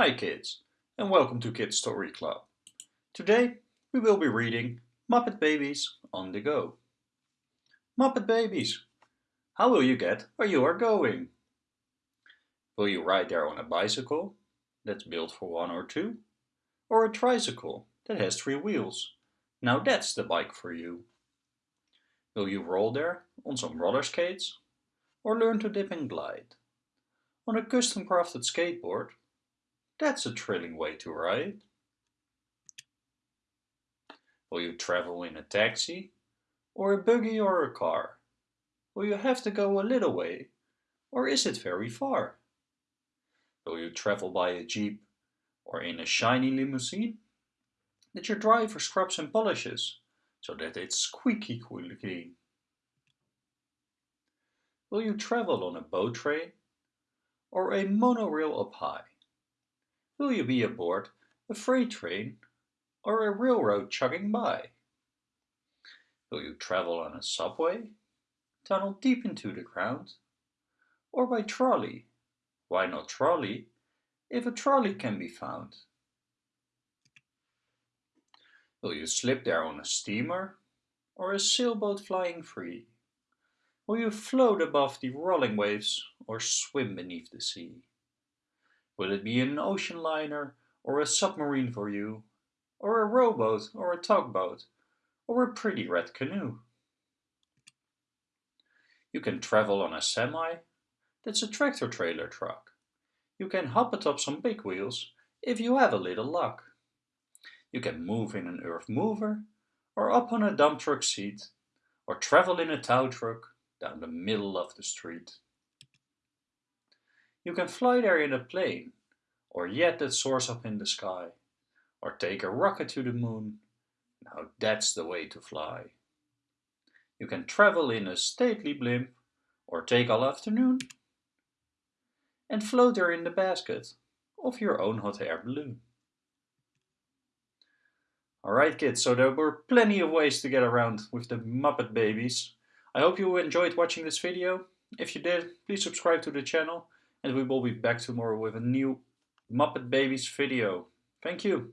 Hi kids, and welcome to Kids Story Club. Today we will be reading Muppet Babies on the Go. Muppet Babies, how will you get where you are going? Will you ride there on a bicycle that's built for one or two? Or a tricycle that has three wheels? Now that's the bike for you. Will you roll there on some roller skates? Or learn to dip and glide? On a custom crafted skateboard that's a thrilling way to ride. Will you travel in a taxi? Or a buggy or a car? Will you have to go a little way? Or is it very far? Will you travel by a jeep or in a shiny limousine? That your driver scrubs and polishes so that it's squeaky clean. Will you travel on a boat train or a monorail up high? Will you be aboard a freight train or a railroad chugging by? Will you travel on a subway, tunnel deep into the ground, or by trolley? Why not trolley, if a trolley can be found? Will you slip there on a steamer or a sailboat flying free? Will you float above the rolling waves or swim beneath the sea? Will it be an ocean liner or a submarine for you? Or a rowboat or a tugboat? Or a pretty red canoe? You can travel on a semi, that's a tractor trailer truck. You can hop atop some big wheels if you have a little luck. You can move in an earth mover or up on a dump truck seat or travel in a tow truck down the middle of the street. You can fly there in a plane, or yet that soars up in the sky, or take a rocket to the moon. Now that's the way to fly. You can travel in a stately blimp, or take all afternoon, and float there in the basket of your own hot air balloon. Alright kids, so there were plenty of ways to get around with the Muppet Babies. I hope you enjoyed watching this video. If you did, please subscribe to the channel and we will be back tomorrow with a new Muppet Babies video. Thank you.